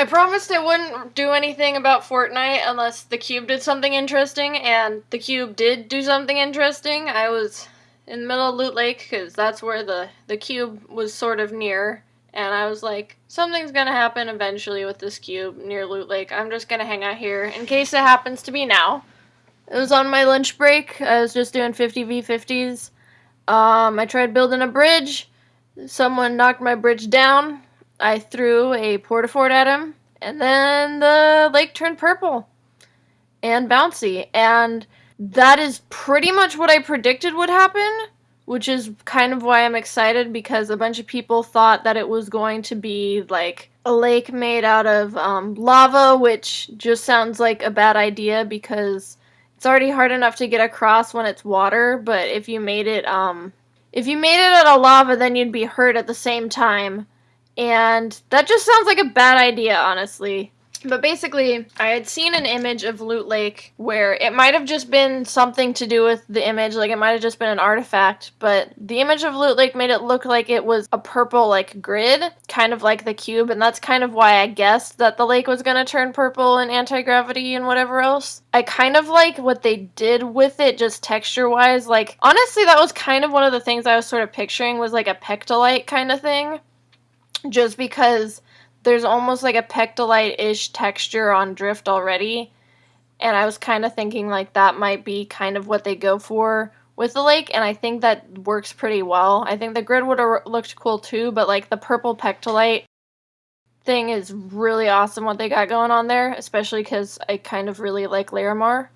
I promised I wouldn't do anything about Fortnite unless the cube did something interesting, and the cube did do something interesting. I was in the middle of Loot Lake because that's where the the cube was sort of near, and I was like, something's gonna happen eventually with this cube near Loot Lake. I'm just gonna hang out here in case it happens to be now. It was on my lunch break. I was just doing 50 v50s. Um, I tried building a bridge. Someone knocked my bridge down. I threw a porta-fort at him, and then the lake turned purple and bouncy. And that is pretty much what I predicted would happen, which is kind of why I'm excited because a bunch of people thought that it was going to be like a lake made out of um, lava, which just sounds like a bad idea because it's already hard enough to get across when it's water, but if you made it um if you made it out of lava, then you'd be hurt at the same time. And that just sounds like a bad idea, honestly. But basically, I had seen an image of Loot Lake where it might have just been something to do with the image, like it might have just been an artifact, but the image of Loot Lake made it look like it was a purple, like, grid, kind of like the cube, and that's kind of why I guessed that the lake was gonna turn purple and anti-gravity and whatever else. I kind of like what they did with it, just texture-wise. Like, honestly, that was kind of one of the things I was sort of picturing was like a pectolite kind of thing. Just because there's almost like a pectolite-ish texture on drift already and i was kind of thinking like that might be kind of what they go for with the lake and i think that works pretty well i think the grid would have looked cool too but like the purple pectolite thing is really awesome what they got going on there especially because i kind of really like Larimar.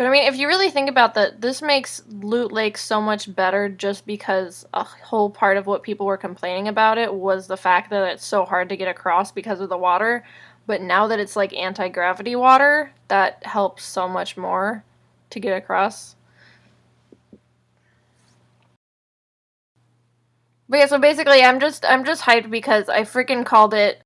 But I mean, if you really think about that, this makes Loot Lake so much better just because a whole part of what people were complaining about it was the fact that it's so hard to get across because of the water. But now that it's like anti-gravity water, that helps so much more to get across. But yeah, so basically I'm just I'm just hyped because I freaking called it